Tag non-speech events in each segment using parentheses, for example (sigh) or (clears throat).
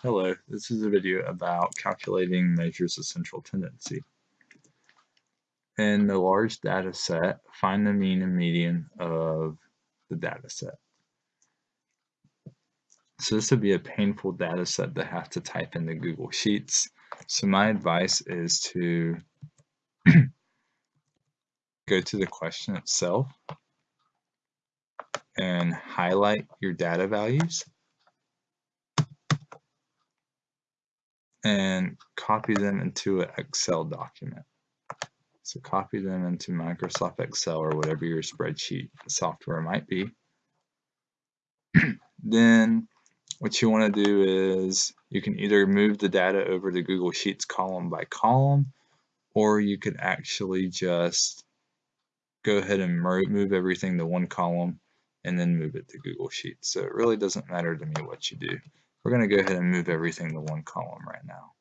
Hello, this is a video about calculating measures of central tendency. In the large data set, find the mean and median of the data set. So this would be a painful data set to have to type into Google Sheets. So my advice is to (clears throat) go to the question itself and highlight your data values and copy them into an Excel document. So copy them into Microsoft Excel or whatever your spreadsheet software might be. (clears throat) then what you want to do is you can either move the data over to Google Sheets column by column or you could actually just go ahead and move everything to one column and then move it to Google Sheets. So it really doesn't matter to me what you do. We're going to go ahead and move everything to one column right now.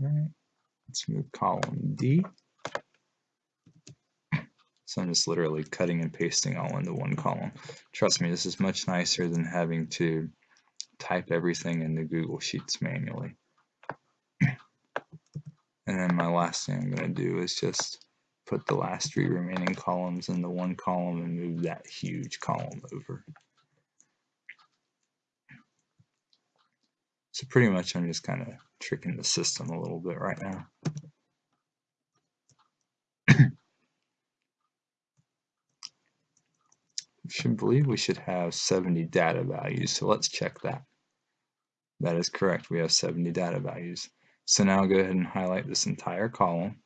All right, let's move column D. So I'm just literally cutting and pasting all into one column. Trust me, this is much nicer than having to type everything into Google Sheets manually. And then my last thing I'm going to do is just put the last three remaining columns in the one column and move that huge column over. So pretty much I'm just kind of tricking the system a little bit right now. should believe we should have 70 data values, so let's check that. That is correct, we have 70 data values. So now I'll go ahead and highlight this entire column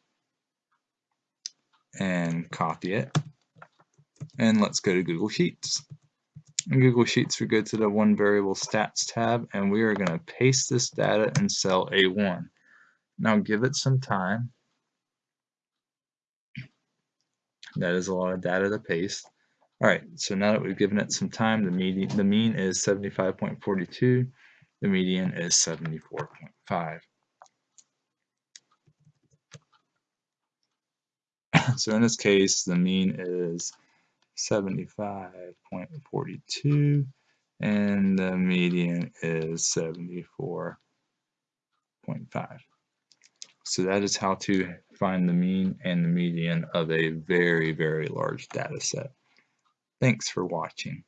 and copy it. And let's go to Google Sheets. In Google Sheets, we go to the one variable stats tab and we are going to paste this data in cell A1. Now give it some time. That is a lot of data to paste. All right, so now that we've given it some time, the median, the mean is 75.42, the median is 74.5. (laughs) so in this case, the mean is 75.42 and the median is 74.5. So that is how to find the mean and the median of a very, very large data set. Thanks for watching.